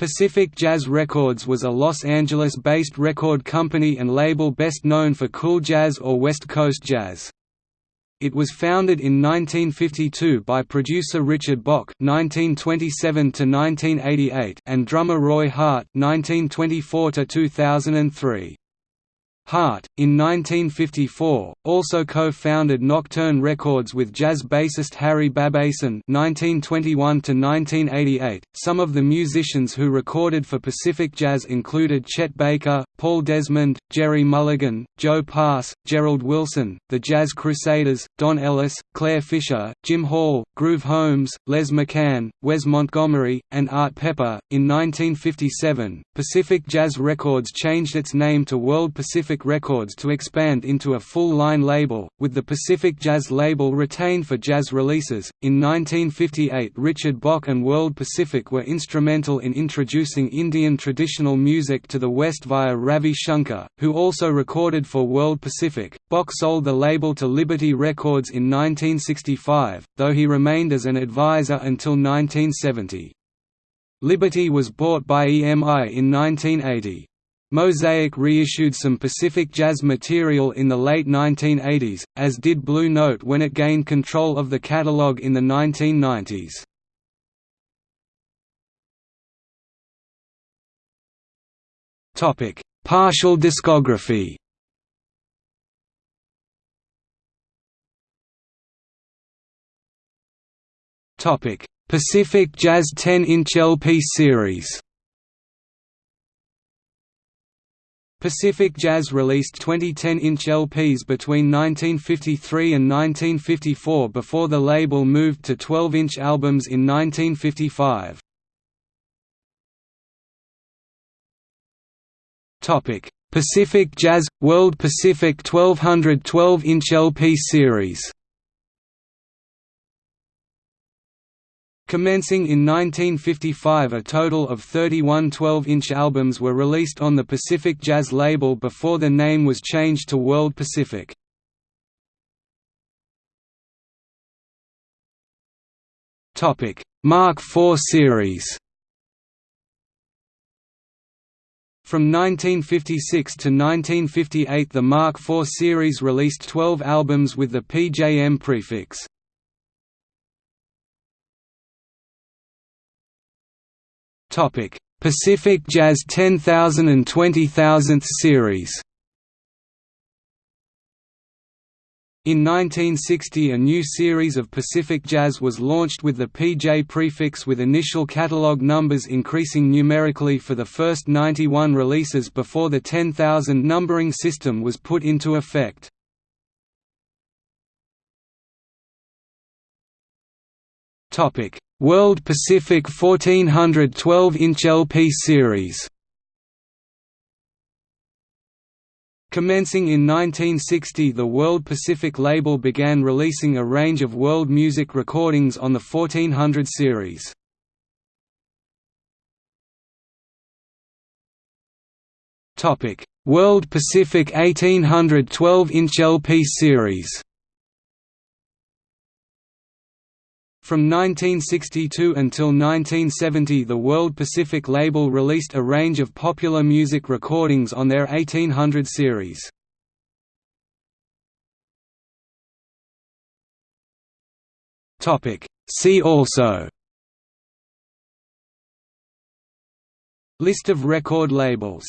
Pacific Jazz Records was a Los Angeles-based record company and label best known for cool jazz or West Coast jazz. It was founded in 1952 by producer Richard Bock (1927–1988) and drummer Roy Harte (1924–2003). Harte, in 1954, also co-founded Nocturne Records with jazz bassist Harry Babasin (1921–1988). Some of the musicians who recorded for Pacific Jazz included Chet Baker, Paul Desmond, Gerry Mulligan, Joe Pass, Gerald Wilson, the Jazz Crusaders, Don Ellis, Clare Fischer, Jim Hall, Groove Holmes, Les McCann, Wes Montgomery, and Art Pepper. In 1957, Pacific Jazz Records changed its name to World Pacific Records to expand into a full-line label, with the Pacific Jazz label retained for jazz releases. In 1958 Richard Bock and World Pacific were instrumental in introducing Indian traditional music to the West via Ravi Shankar, who also recorded for World Pacific. Bock sold the label to Liberty Records in 1965, though he remained as an advisor until 1970. Liberty was bought by EMI in 1980. Mosaic reissued some Pacific Jazz material in the late 1980s, as did Blue Note when it gained control of the catalog in the 1990s. Partial discography Pacific Jazz 10-inch LP series Pacific Jazz released 20 10-inch LPs between 1953 and 1954 before the label moved to 12-inch albums in 1955. Pacific Jazz – World Pacific 1200 12-inch LP series Commencing in 1955 a total of 31 12-inch albums were released on the Pacific Jazz label before the name was changed to World Pacific. Mark IV series From 1956 to 1958 the Mark IV series released 12 albums with the PJM prefix. Topic: Pacific Jazz 10000 and 20000th series. In 1960 a new series of Pacific Jazz was launched with the PJ prefix with initial catalog numbers increasing numerically for the first 91 releases before the 10,000 numbering system was put into effect. World Pacific 1400 12-inch LP series. Commencing in 1960 the World Pacific label began releasing a range of world music recordings on the 1400 series. World Pacific 1800 12-inch LP series From 1962 until 1970 the World Pacific label released a range of popular music recordings on their 1800 series. See also. List of record labels